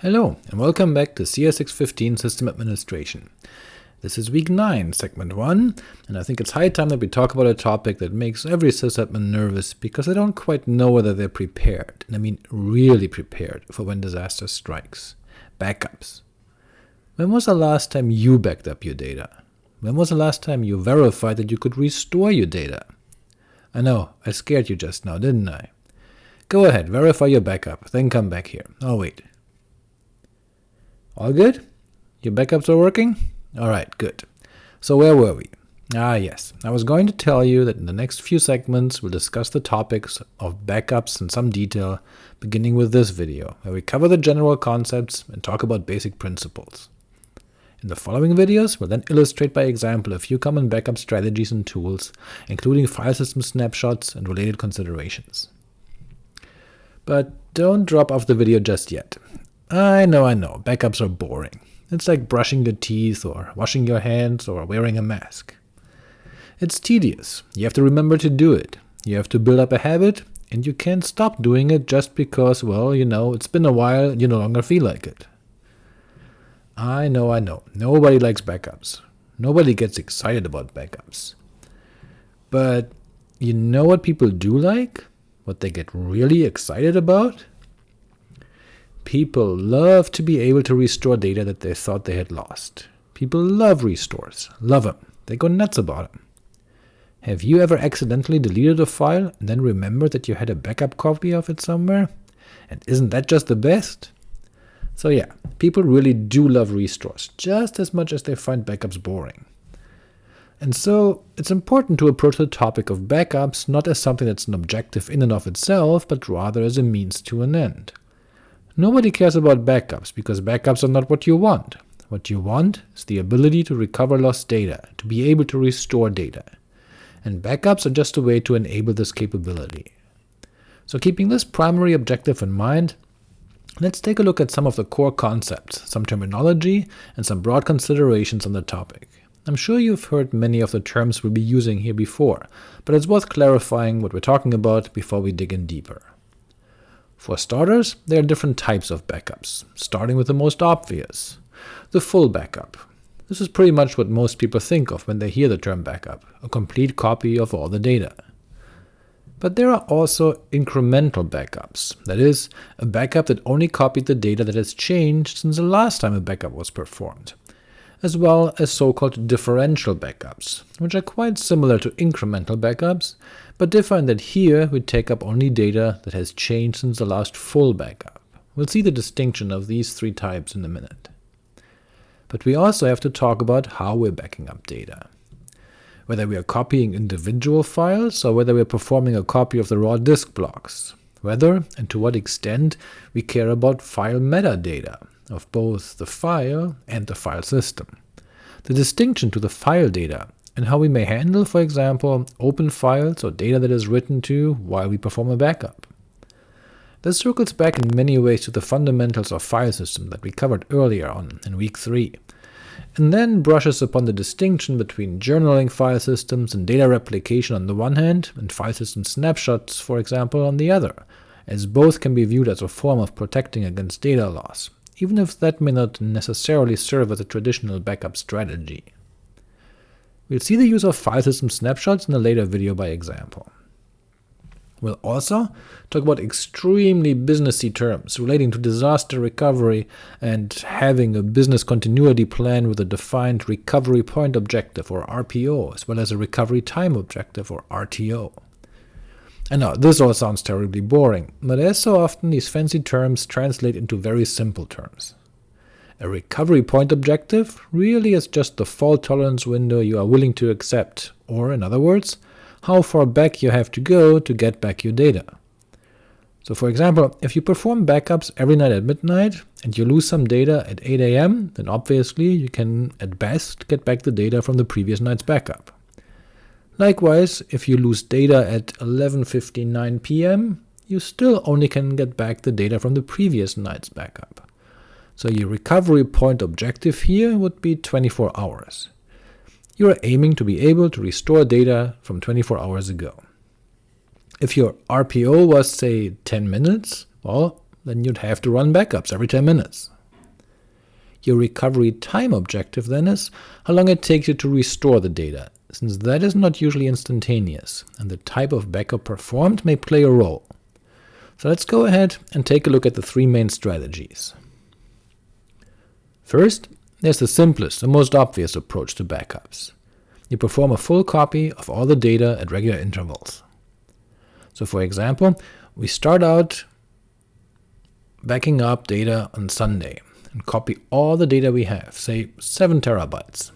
Hello, and welcome back to CS615 System Administration. This is week 9, segment 1, and I think it's high time that we talk about a topic that makes every sysadmin nervous because they don't quite know whether they're prepared, and I mean really prepared, for when disaster strikes. Backups. When was the last time you backed up your data? When was the last time you verified that you could restore your data? I know, I scared you just now, didn't I? Go ahead, verify your backup, then come back here. I'll wait. All good? Your backups are working? Alright, good. So where were we? Ah yes, I was going to tell you that in the next few segments we'll discuss the topics of backups in some detail, beginning with this video, where we cover the general concepts and talk about basic principles. In the following videos, we'll then illustrate by example a few common backup strategies and tools, including file system snapshots and related considerations. But don't drop off the video just yet. I know, I know, backups are boring. It's like brushing your teeth, or washing your hands, or wearing a mask. It's tedious, you have to remember to do it, you have to build up a habit, and you can't stop doing it just because, well, you know, it's been a while and you no longer feel like it. I know, I know, nobody likes backups. Nobody gets excited about backups. But you know what people do like? What they get really excited about? People love to be able to restore data that they thought they had lost. People love restores, love them, they go nuts about them. Have you ever accidentally deleted a file and then remembered that you had a backup copy of it somewhere? And isn't that just the best? So yeah, people really do love restores, just as much as they find backups boring. And so it's important to approach the topic of backups not as something that's an objective in and of itself, but rather as a means to an end. Nobody cares about backups, because backups are not what you want. What you want is the ability to recover lost data, to be able to restore data. And backups are just a way to enable this capability. So keeping this primary objective in mind, let's take a look at some of the core concepts, some terminology, and some broad considerations on the topic. I'm sure you've heard many of the terms we'll be using here before, but it's worth clarifying what we're talking about before we dig in deeper. For starters, there are different types of backups, starting with the most obvious, the full backup. This is pretty much what most people think of when they hear the term backup, a complete copy of all the data. But there are also incremental backups, that is, a backup that only copied the data that has changed since the last time a backup was performed, as well as so-called differential backups, which are quite similar to incremental backups, but differ in that here we take up only data that has changed since the last full backup. We'll see the distinction of these three types in a minute. But we also have to talk about how we're backing up data. Whether we are copying individual files, or whether we are performing a copy of the raw disk blocks. Whether, and to what extent, we care about file metadata, of both the file and the file system. The distinction to the file data and how we may handle, for example, open files or data that is written to while we perform a backup. This circles back in many ways to the fundamentals of file system that we covered earlier on in week 3, and then brushes upon the distinction between journaling file systems and data replication on the one hand, and file system snapshots, for example, on the other, as both can be viewed as a form of protecting against data loss, even if that may not necessarily serve as a traditional backup strategy. We'll see the use of file system snapshots in a later video by example. We'll also talk about extremely businessy terms relating to disaster recovery and having a business continuity plan with a defined recovery point objective or RPO, as well as a recovery time objective or RTO. And now, this all sounds terribly boring, but as so often these fancy terms translate into very simple terms. A recovery point objective really is just the fault tolerance window you are willing to accept, or in other words, how far back you have to go to get back your data. So for example, if you perform backups every night at midnight, and you lose some data at 8 am, then obviously you can at best get back the data from the previous night's backup. Likewise, if you lose data at 11.59 pm, you still only can get back the data from the previous night's backup. So your recovery point objective here would be 24 hours. You are aiming to be able to restore data from 24 hours ago. If your RPO was, say, 10 minutes, well, then you'd have to run backups every 10 minutes. Your recovery time objective then is how long it takes you to restore the data, since that is not usually instantaneous, and the type of backup performed may play a role. So let's go ahead and take a look at the three main strategies. First, there's the simplest and most obvious approach to backups. You perform a full copy of all the data at regular intervals. So for example, we start out backing up data on Sunday, and copy all the data we have, say 7 terabytes.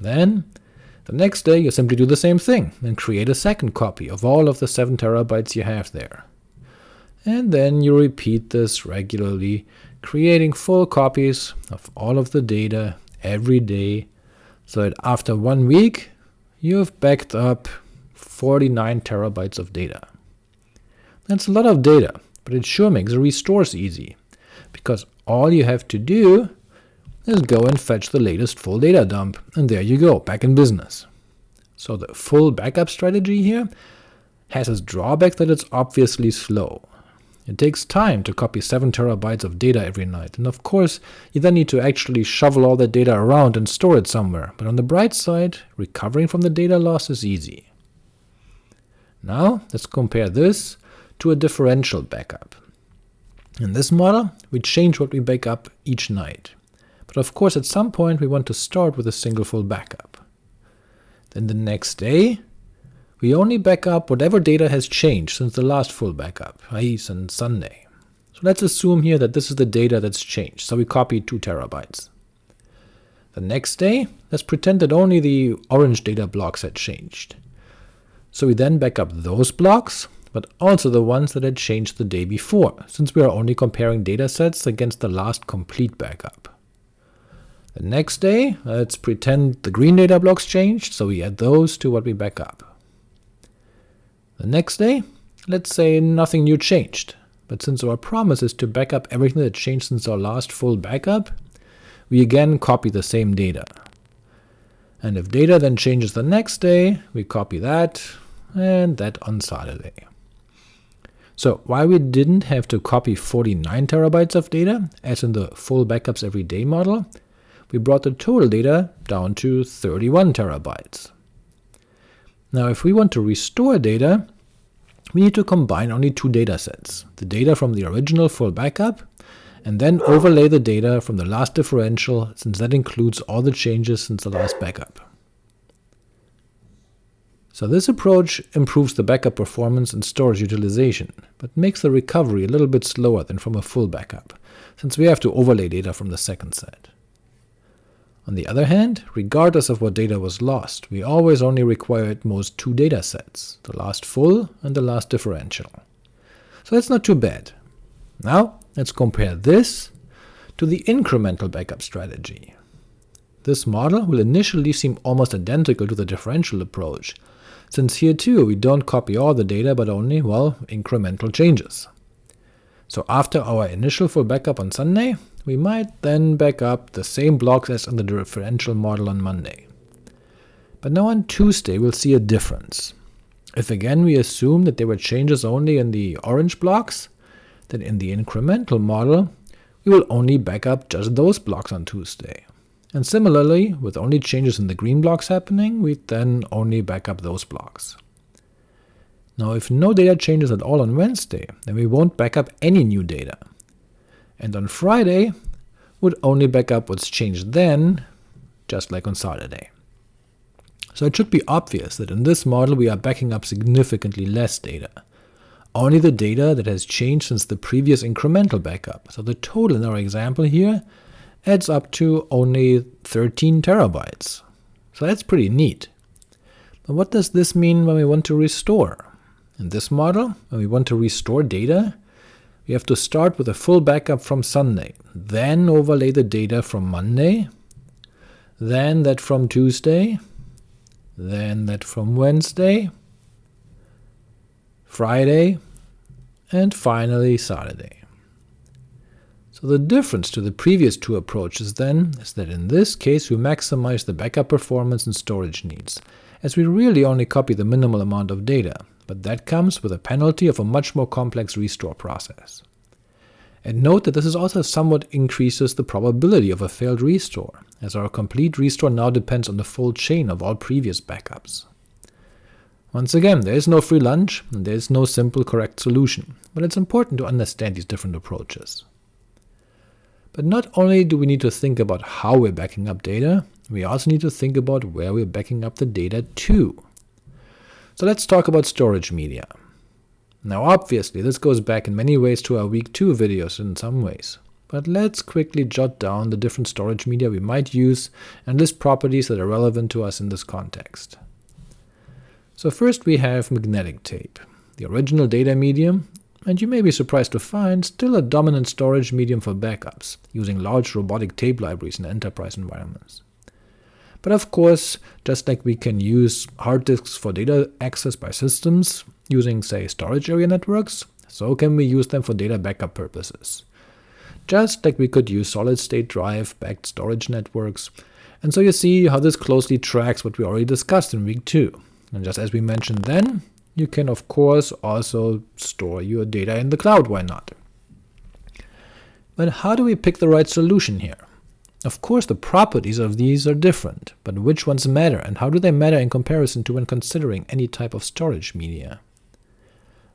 Then, the next day you simply do the same thing, and create a second copy of all of the 7 terabytes you have there. And then you repeat this regularly, creating full copies of all of the data every day, so that after one week you've backed up 49 terabytes of data. That's a lot of data, but it sure makes the restores easy, because all you have to do is go and fetch the latest full data dump, and there you go, back in business. So the full backup strategy here has its drawback that it's obviously slow. It takes time to copy 7 terabytes of data every night, and of course you then need to actually shovel all that data around and store it somewhere, but on the bright side, recovering from the data loss is easy. Now let's compare this to a differential backup. In this model, we change what we back up each night, but of course at some point we want to start with a single full backup. Then the next day, we only back up whatever data has changed since the last full backup, i.e. since Sunday. So let's assume here that this is the data that's changed, so we copy 2 terabytes. The next day, let's pretend that only the orange data blocks had changed. So we then back up those blocks, but also the ones that had changed the day before, since we are only comparing datasets against the last complete backup. The next day, let's pretend the green data blocks changed, so we add those to what we back up. The next day, let's say nothing new changed, but since our promise is to back up everything that changed since our last full backup, we again copy the same data. And if data then changes the next day, we copy that, and that on Saturday. So while we didn't have to copy 49 terabytes of data, as in the full backups every day model, we brought the total data down to 31 terabytes. Now if we want to restore data, we need to combine only two datasets, the data from the original full backup, and then overlay the data from the last differential, since that includes all the changes since the last backup. So this approach improves the backup performance and storage utilization, but makes the recovery a little bit slower than from a full backup, since we have to overlay data from the second set. On the other hand, regardless of what data was lost, we always only require at most two datasets, the last full and the last differential. So that's not too bad. Now let's compare this to the incremental backup strategy. This model will initially seem almost identical to the differential approach, since here too we don't copy all the data but only, well, incremental changes. So after our initial full backup on Sunday, we might then back up the same blocks as in the differential model on Monday. But now on Tuesday we'll see a difference. If again we assume that there were changes only in the orange blocks, then in the incremental model we will only back up just those blocks on Tuesday. And similarly, with only changes in the green blocks happening, we then only back up those blocks. Now if no data changes at all on Wednesday, then we won't back up any new data and on Friday would only back up what's changed then, just like on Saturday. So it should be obvious that in this model we are backing up significantly less data, only the data that has changed since the previous incremental backup, so the total in our example here adds up to only 13 terabytes. So that's pretty neat. But what does this mean when we want to restore? In this model, when we want to restore data, we have to start with a full backup from Sunday, then overlay the data from Monday, then that from Tuesday, then that from Wednesday, Friday, and finally Saturday. So the difference to the previous two approaches then is that in this case we maximize the backup performance and storage needs, as we really only copy the minimal amount of data, but that comes with a penalty of a much more complex restore process. And note that this is also somewhat increases the probability of a failed restore, as our complete restore now depends on the full chain of all previous backups. Once again, there is no free lunch, and there is no simple correct solution, but it's important to understand these different approaches. But not only do we need to think about how we're backing up data, we also need to think about where we're backing up the data to. So let's talk about storage media. Now obviously this goes back in many ways to our week 2 videos in some ways, but let's quickly jot down the different storage media we might use and list properties that are relevant to us in this context. So first we have magnetic tape, the original data medium, and you may be surprised to find still a dominant storage medium for backups, using large robotic tape libraries in enterprise environments. But of course, just like we can use hard disks for data access by systems, using say storage area networks, so can we use them for data backup purposes. Just like we could use solid-state drive-backed storage networks, and so you see how this closely tracks what we already discussed in week 2. And just as we mentioned then, you can of course also store your data in the cloud, why not? But how do we pick the right solution here? Of course the properties of these are different, but which ones matter, and how do they matter in comparison to when considering any type of storage media?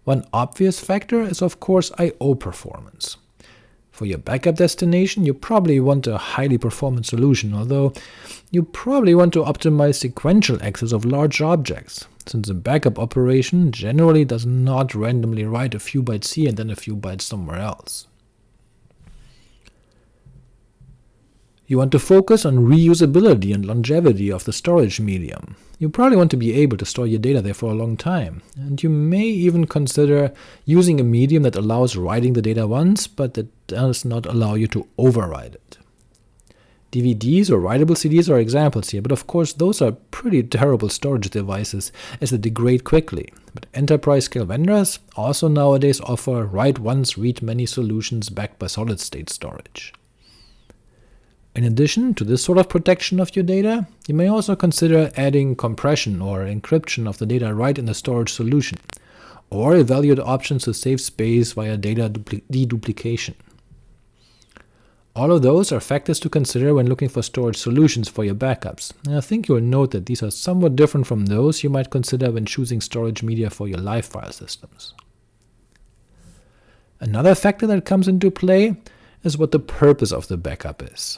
One obvious factor is of course I.O. performance. For your backup destination, you probably want a highly performant solution, although you probably want to optimize sequential access of large objects, since a backup operation generally does not randomly write a few bytes here and then a few bytes somewhere else. You want to focus on reusability and longevity of the storage medium. You probably want to be able to store your data there for a long time, and you may even consider using a medium that allows writing the data once, but that does not allow you to overwrite it. DVDs or writable CDs are examples here, but of course those are pretty terrible storage devices as they degrade quickly, but enterprise-scale vendors also nowadays offer write once, read many solutions backed by solid-state storage. In addition to this sort of protection of your data, you may also consider adding compression or encryption of the data right in the storage solution, or evaluate options to save space via data deduplication. All of those are factors to consider when looking for storage solutions for your backups, and I think you'll note that these are somewhat different from those you might consider when choosing storage media for your live file systems. Another factor that comes into play is what the purpose of the backup is.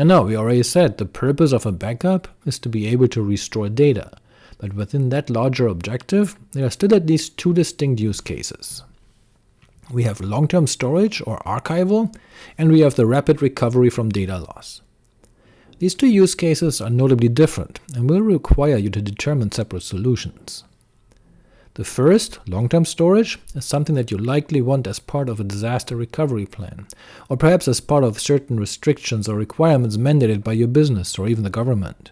And now, we already said the purpose of a backup is to be able to restore data, but within that larger objective, there are still at least two distinct use cases. We have long-term storage or archival, and we have the rapid recovery from data loss. These two use cases are notably different, and will require you to determine separate solutions. The first, long-term storage, is something that you likely want as part of a disaster recovery plan, or perhaps as part of certain restrictions or requirements mandated by your business or even the government.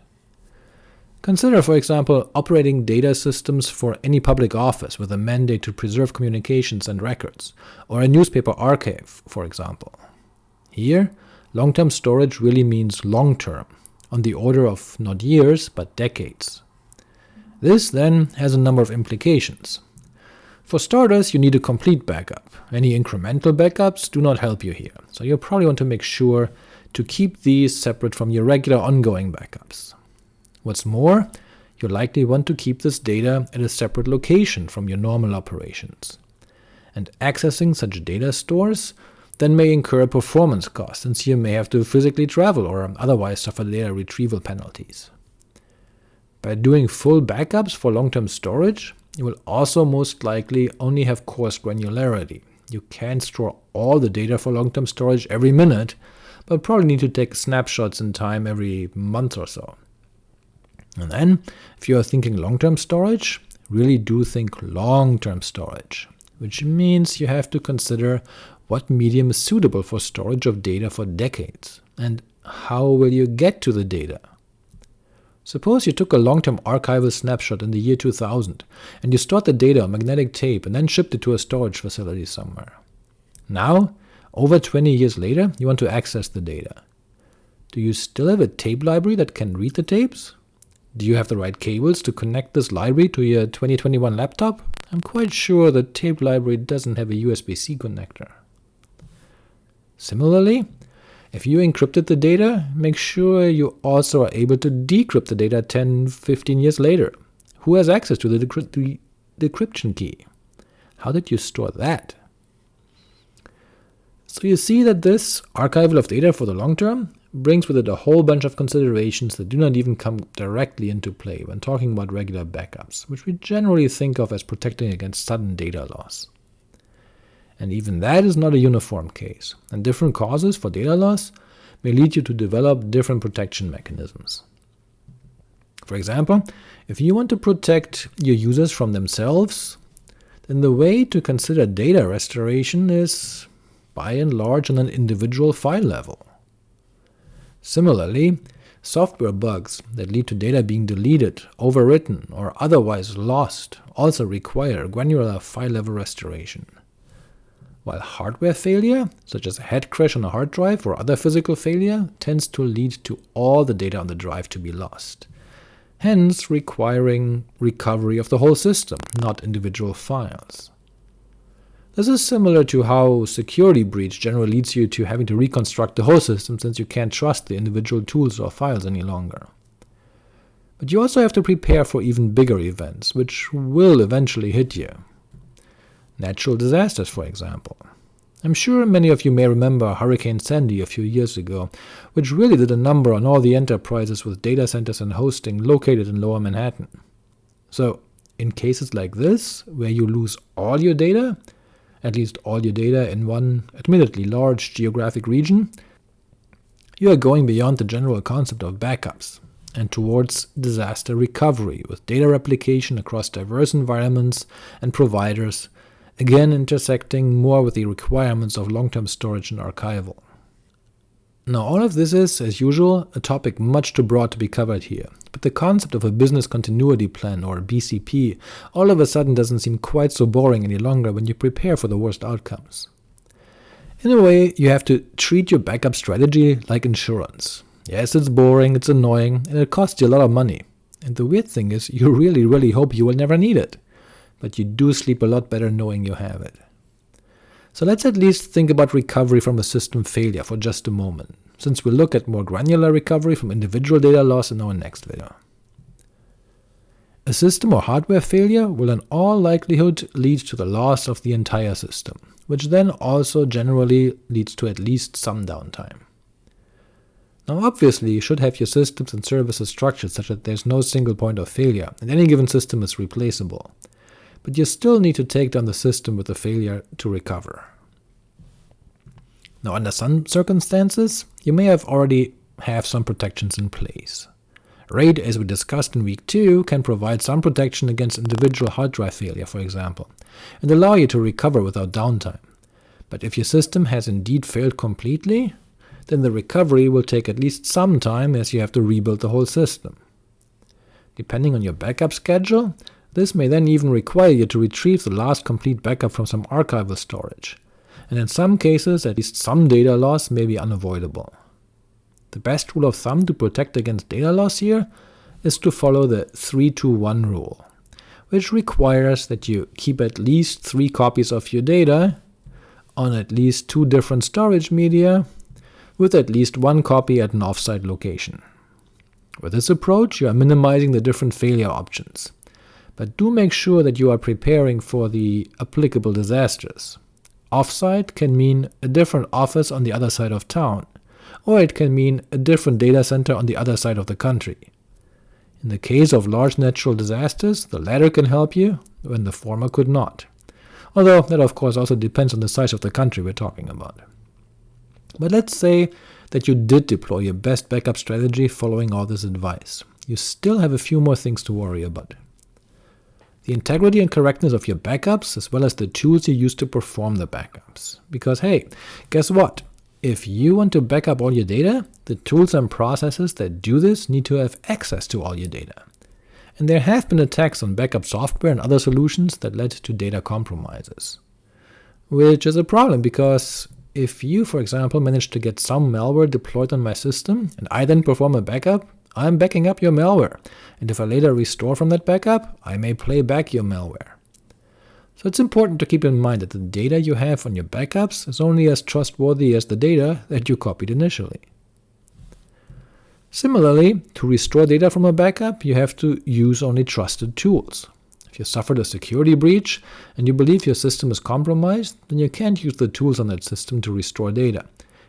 Consider, for example, operating data systems for any public office with a mandate to preserve communications and records, or a newspaper archive, for example. Here, long-term storage really means long-term, on the order of not years, but decades. This, then, has a number of implications. For starters, you need a complete backup. Any incremental backups do not help you here, so you'll probably want to make sure to keep these separate from your regular ongoing backups. What's more, you'll likely want to keep this data at a separate location from your normal operations. And accessing such data stores then may incur a performance cost, since you may have to physically travel or otherwise suffer data retrieval penalties. By doing full backups for long-term storage, you will also most likely only have coarse granularity. You can't store all the data for long-term storage every minute, but probably need to take snapshots in time every month or so. And then, if you are thinking long-term storage, really do think long-term storage, which means you have to consider what medium is suitable for storage of data for decades, and how will you get to the data? Suppose you took a long-term archival snapshot in the year 2000, and you stored the data on magnetic tape and then shipped it to a storage facility somewhere. Now, over 20 years later, you want to access the data. Do you still have a tape library that can read the tapes? Do you have the right cables to connect this library to your 2021 laptop? I'm quite sure the tape library doesn't have a USB-C connector. Similarly, if you encrypted the data, make sure you also are able to decrypt the data 10, 15 years later. Who has access to the, decry the decryption key? How did you store that? So you see that this archival of data for the long term brings with it a whole bunch of considerations that do not even come directly into play when talking about regular backups, which we generally think of as protecting against sudden data loss. And even that is not a uniform case, and different causes for data loss may lead you to develop different protection mechanisms. For example, if you want to protect your users from themselves, then the way to consider data restoration is by and large on an individual file level. Similarly, software bugs that lead to data being deleted, overwritten, or otherwise lost also require granular file-level restoration. While hardware failure, such as a head crash on a hard drive or other physical failure, tends to lead to all the data on the drive to be lost, hence requiring recovery of the whole system, not individual files. This is similar to how security breach generally leads you to having to reconstruct the whole system since you can't trust the individual tools or files any longer. But you also have to prepare for even bigger events, which will eventually hit you. Natural disasters, for example. I'm sure many of you may remember Hurricane Sandy a few years ago, which really did a number on all the enterprises with data centers and hosting located in lower Manhattan. So, in cases like this, where you lose all your data, at least all your data in one admittedly large geographic region, you are going beyond the general concept of backups, and towards disaster recovery with data replication across diverse environments and providers, again intersecting more with the requirements of long-term storage and archival. Now all of this is, as usual, a topic much too broad to be covered here, but the concept of a business continuity plan, or BCP, all of a sudden doesn't seem quite so boring any longer when you prepare for the worst outcomes. In a way, you have to treat your backup strategy like insurance. Yes, it's boring, it's annoying, and it costs you a lot of money. And the weird thing is, you really really hope you will never need it, but you do sleep a lot better knowing you have it. So let's at least think about recovery from a system failure for just a moment, since we'll look at more granular recovery from individual data loss in our next video. A system or hardware failure will in all likelihood lead to the loss of the entire system, which then also generally leads to at least some downtime. Now obviously you should have your systems and services structured such that there's no single point of failure, and any given system is replaceable, but you still need to take down the system with the failure to recover. Now under some circumstances, you may have already have some protections in place. RAID, as we discussed in week 2, can provide some protection against individual hard drive failure, for example, and allow you to recover without downtime. But if your system has indeed failed completely, then the recovery will take at least some time as you have to rebuild the whole system. Depending on your backup schedule, this may then even require you to retrieve the last complete backup from some archival storage, and in some cases at least some data loss may be unavoidable. The best rule of thumb to protect against data loss here is to follow the 3-2-1 rule, which requires that you keep at least three copies of your data on at least two different storage media, with at least one copy at an offsite location. With this approach, you are minimizing the different failure options, but do make sure that you are preparing for the applicable disasters. Offsite can mean a different office on the other side of town, or it can mean a different data center on the other side of the country. In the case of large natural disasters, the latter can help you, when the former could not, although that of course also depends on the size of the country we're talking about. But let's say that you did deploy your best backup strategy following all this advice. You still have a few more things to worry about the integrity and correctness of your backups, as well as the tools you use to perform the backups. Because hey, guess what? If you want to back up all your data, the tools and processes that do this need to have access to all your data. And there have been attacks on backup software and other solutions that led to data compromises. Which is a problem, because if you, for example, manage to get some malware deployed on my system, and I then perform a backup, I'm backing up your malware, and if I later restore from that backup, I may play back your malware. So it's important to keep in mind that the data you have on your backups is only as trustworthy as the data that you copied initially. Similarly, to restore data from a backup, you have to use only trusted tools. If you suffered a security breach, and you believe your system is compromised, then you can't use the tools on that system to restore data,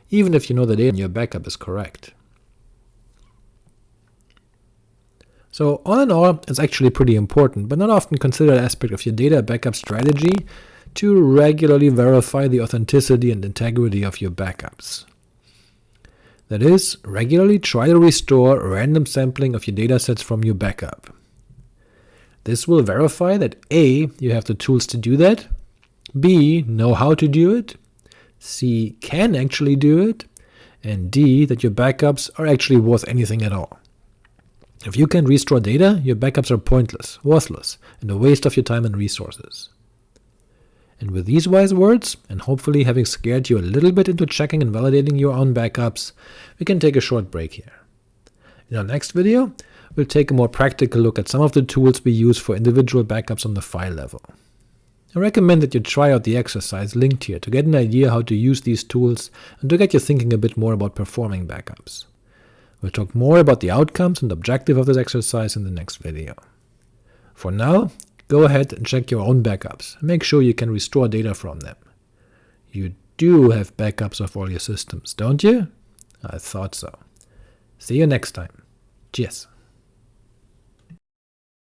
even if you know the data in your backup is correct. So all in all, it's actually pretty important, but not often considered aspect of your data backup strategy to regularly verify the authenticity and integrity of your backups. That is, regularly try to restore random sampling of your datasets from your backup. This will verify that a. you have the tools to do that, b. know how to do it, c. can actually do it, and d. that your backups are actually worth anything at all. If you can't restore data, your backups are pointless, worthless, and a waste of your time and resources. And with these wise words, and hopefully having scared you a little bit into checking and validating your own backups, we can take a short break here. In our next video, we'll take a more practical look at some of the tools we use for individual backups on the file level. I recommend that you try out the exercise linked here to get an idea how to use these tools and to get you thinking a bit more about performing backups. We'll talk more about the outcomes and objective of this exercise in the next video. For now, Go ahead and check your own backups, make sure you can restore data from them. You do have backups of all your systems, don't you? I thought so. See you next time. Cheers.